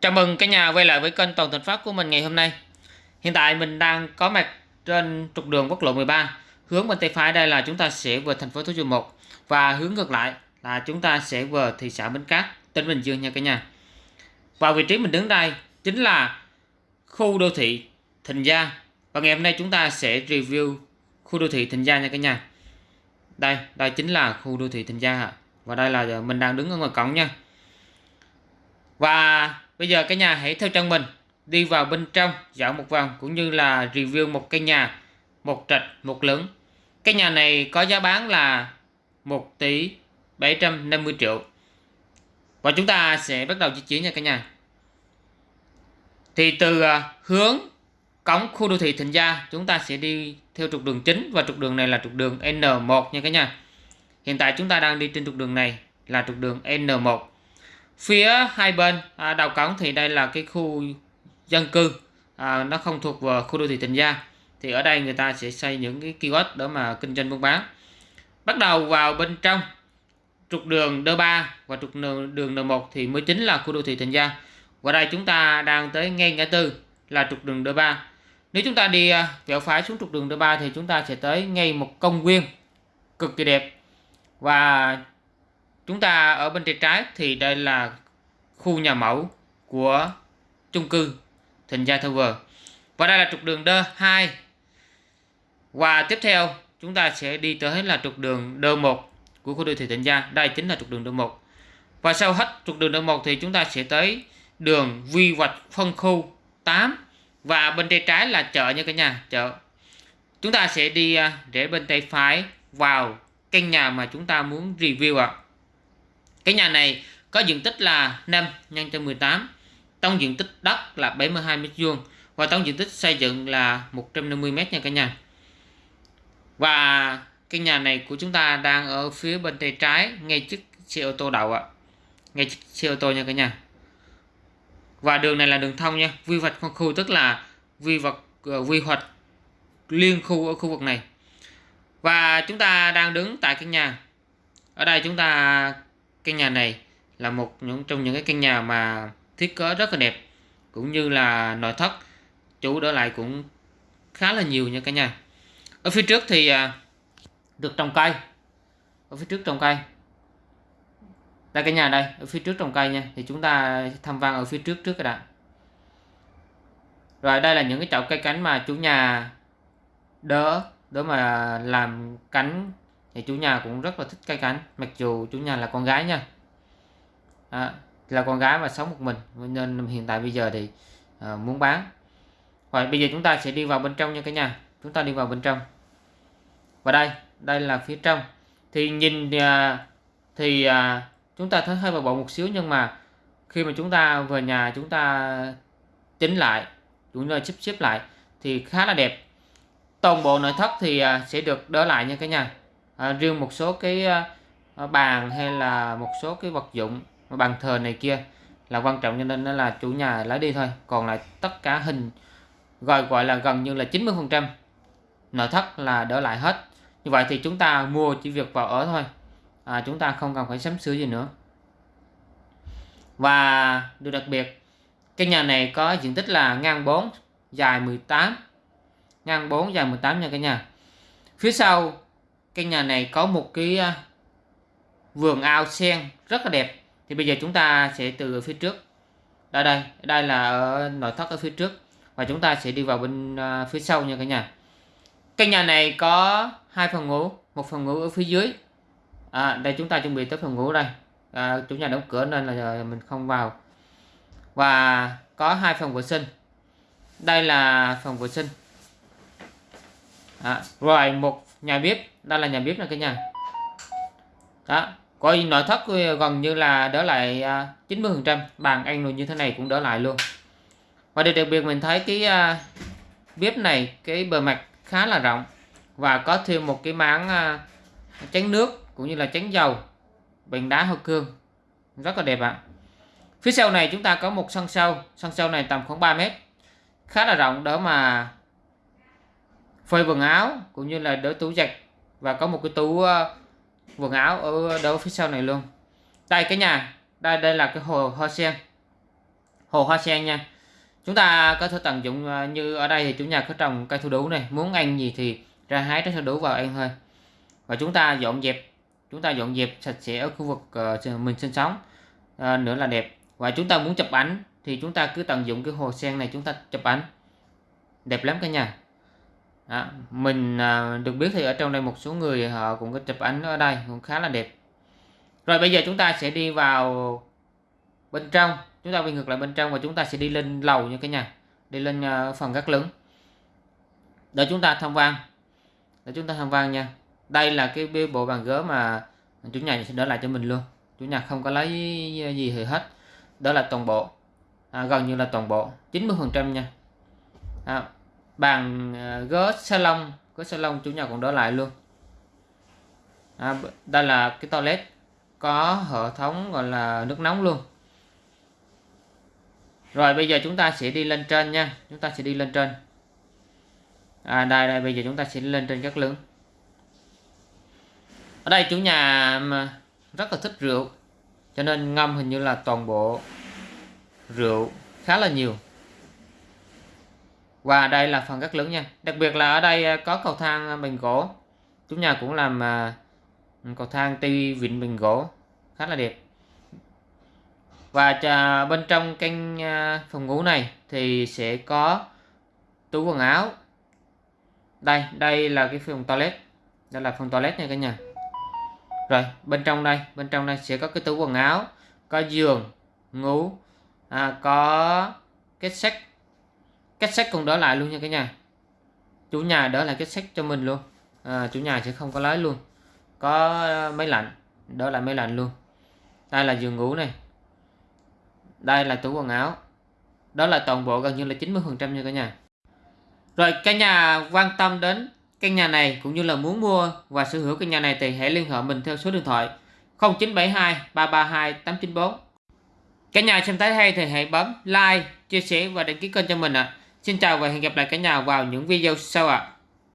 Chào mừng cả nhà quay lại với kênh Toàn Thành Phát của mình ngày hôm nay. Hiện tại mình đang có mặt trên trục đường quốc lộ 13. Hướng bên tay phải đây là chúng ta sẽ về thành phố Thủ Dầu Một và hướng ngược lại là chúng ta sẽ về thị xã Bến Cát, tỉnh Bình Dương nha cả nhà. Và vị trí mình đứng đây chính là khu đô thị Thịnh Gia. Và ngày hôm nay chúng ta sẽ review khu đô thị Thịnh Gia nha cả nhà. Đây, đây chính là khu đô thị Thịnh Gia Và đây là mình đang đứng ở ngoài cổng nha. Và bây giờ cả nhà hãy theo chân mình, đi vào bên trong, dạo một vòng cũng như là review một căn nhà, một trệt một lửng. Cái nhà này có giá bán là 1 tỷ 750 triệu. Và chúng ta sẽ bắt đầu di chuyển nha cả nhà. Thì từ à, hướng cổng khu đô thị Thịnh Gia, chúng ta sẽ đi theo trục đường chính và trục đường này là trục đường N1 nha cả nhà. Hiện tại chúng ta đang đi trên trục đường này là trục đường N1 phía hai bên à, đầu cổng thì đây là cái khu dân cư. À, nó không thuộc vào khu đô thị Tịnh Gia. Thì ở đây người ta sẽ xây những cái kiosk để mà kinh doanh buôn bán. Bắt đầu vào bên trong trục đường D3 và trục đường, đường N1 thì mới chính là khu đô thị Tịnh Gia. Và đây chúng ta đang tới ngay ngã tư là trục đường D3 nếu chúng ta đi à, vẹo phái phải xuống trục đường D3 thì chúng ta sẽ tới ngay một công viên cực kỳ đẹp. Và chúng ta ở bên tay trái thì đây là khu nhà mẫu của chung cư Thịnh Gia Tower. Và đây là trục đường D2 và tiếp theo, chúng ta sẽ đi tới là trục đường D1 của khu đô thị Thịnh Gia đây chính là trục đường D1 và sau hết trục đường D1 thì chúng ta sẽ tới đường quy hoạch phân khu 8 và bên tay trái là chợ nha cả nhà, chợ. Chúng ta sẽ đi à, để bên tay phải vào căn nhà mà chúng ta muốn review ạ. à. Cái nhà này có diện tích là 5 nhân cho 18. Tổng diện tích đất là 72 m2 và tổng diện tích xây dựng là 150 m nha cả nhà. Và cái nhà này của chúng ta đang ở phía bên tay trái ngay trước xe ô tô đậu ạ. Ngay trước xe ô tô nha cả nhà. Và đường này là đường thông nha, quy hoạch phân khu tức là quy hoạch quy hoạch liên khu ở khu vực này. Và chúng ta đang đứng tại căn nhà. Ở đây chúng ta căn nhà này là một những, trong những cái căn nhà mà thiết kế rất là đẹp, cũng như là nội thất chủ đỡ lại cũng khá là nhiều nha cả nhà. Ở phía trước thì à, được trồng cây. Ở phía trước trồng cây. Đây cái nhà đây, ở phía trước trồng cây nha. Thì chúng ta tham quan ở phía trước trước cái đã. Rồi đây là những cái chậu cây cánh mà chủ nhà đỡ đỡ mà làm cánh thì chủ nhà cũng rất là thích cây cảnh mặc dù chủ nhà là con gái nha. À, là con gái mà sống một mình nên hiện tại bây giờ thì à, muốn bán. Rồi bây giờ chúng ta sẽ đi vào bên trong nha cả nhà. Chúng ta đi vào bên trong. Và đây đây là phía trong. Thì nhìn à, thì à, chúng ta thấy hơi bừa một xíu nhưng mà khi mà chúng ta về nhà chúng ta tính lại chúng ta xếp xếp lại thì khá là đẹp. Toàn bộ nội thất thì à, sẽ được đỡ lại nha cả nhà à, riêng một số cái à, à, bàn hay là một số cái vật dụng bàn thờ này kia là quan trọng cho nên nó là chủ nhà lấy đi thôi. Còn lại tất cả hình gọi gọi là gần như là 90 phần trăm nội thất là đỡ lại hết. Như vậy thì chúng ta mua chỉ việc vào ở thôi. À, chúng ta không cần phải sắm sửa gì nữa. Và điều đặc biệt cái nhà này có diện tích là ngang 4 dài 18 ngang 4 dài 18 nha cả nhà. Phía sau căn nhà này có một cái à, vườn ao sen rất là đẹp. Thì bây giờ chúng ta sẽ từ phía trước. Đây đây đây là ở nội thất ở phía trước. Và chúng ta sẽ đi vào bên à, phía sau nha cả nhà. Căn nhà này có hai phòng ngủ một phòng ngủ ở phía dưới. À, đây chúng ta chuẩn bị tới phòng ngủ đây. À, chủ nhà đóng cửa nên là mình không vào. Và có hai phòng vệ sinh. Đây là phòng vệ sinh. À, rồi một nhà bếp đây là nhà bếp này cả nhà. Đó coi nội thất ờ, gần như là đỡ lại à, 90 phần trăm. Bàn ăn rồi như thế này cũng đỡ lại luôn. Và điều đặc biệt mình thấy cái à, bếp này, cái bề mặt khá là rộng và có thêm một cái máng tránh chén nước cũng như là chén dầu bằng đá hoa cương. Rất là đẹp ạ. Phía sau này chúng ta có một sân sau sân sau này tầm khoảng 3 mét. Khá là rộng, đỡ mà phơi quần áo cũng như là đỡ tủ giặt và có một cái tủ ờ, quần áo ở đâu phía sau này luôn. Đây cái nhà. Đây đây là cái hồ hoa sen. Hồ hoa sen nha. Chúng ta có thể tận dụng ờ, như ở đây thì chủ nhà có trồng cây thu đủ này. Muốn ăn gì thì ra hái trái thu đủ vào ăn thôi. Và chúng ta dọn dẹp. Chúng ta dọn dẹp sạch sẽ ở khu vực ờ, mình sinh sống à, nữa là đẹp. Và chúng ta muốn chụp ảnh thì chúng ta cứ tận dụng cái hồ sen này chúng ta chụp ảnh. Đẹp lắm cả nhà à, mình à, được biết thì ở trong đây một số người họ cũng có chụp ảnh ở đây cũng khá là đẹp. Rồi bây giờ chúng ta sẽ đi vào bên trong chúng ta quay ngược lại bên trong và chúng ta sẽ đi lên lầu nha cái nhà đi lên à, phần gác lớn. Để chúng ta tham quan để chúng ta tham quan nha. Đây là cái bộ bàn ghế mà chủ nhà sẽ đỡ lại cho mình luôn. Chủ nhà không có lấy gì thì hết. Đó là toàn bộ. À, gần như là toàn bộ 90 phần trăm nha. À, bàn gớt ghế salon. Ghế salon chủ nhà còn đỡ lại luôn. À, đây là cái toilet có hệ thống gọi là nước nóng luôn. Rồi bây giờ chúng ta sẽ đi lên trên nha. Chúng ta sẽ đi lên trên. À đây đây bây giờ chúng ta sẽ lên trên các lớn ở đây chủ nhà rất là thích rượu cho nên ngâm hình như là toàn bộ rượu khá là nhiều và đây là phần rất lớn nha. Đặc biệt là ở đây à, có cầu thang à, bằng gỗ. Chủ nhà cũng làm à, cầu thang ti vịn bằng gỗ. Khá là đẹp. Và bên trong căn phòng ngủ này thì sẽ có tủ quần áo. Đây đây là cái phòng toilet. Đây là phòng toilet nha cả nhà. Rồi bên trong đây bên trong đây sẽ có cái tủ quần áo có giường ngủ à, có kết sắt cách sách cũng đỡ lại luôn nha cả nhà. Chủ nhà đỡ lại cách sách cho mình luôn. À, chủ nhà sẽ không có lấy luôn. Có ờ, máy lạnh. Đỡ lại máy lạnh luôn. Đây là giường ngủ này. Đây là tủ quần áo. Đó là toàn bộ gần như là 90 phần trăm nha cả nhà. Rồi cả nhà quan tâm đến căn nhà này cũng như là muốn mua và sở hữu căn nhà này thì hãy liên hệ mình theo số điện thoại 0972 332 894 cả nhà xem thấy hay thì hãy bấm like chia sẻ và đăng ký kênh cho mình ạ. à xin chào và hẹn gặp lại cả nhà vào những video sau ạ à.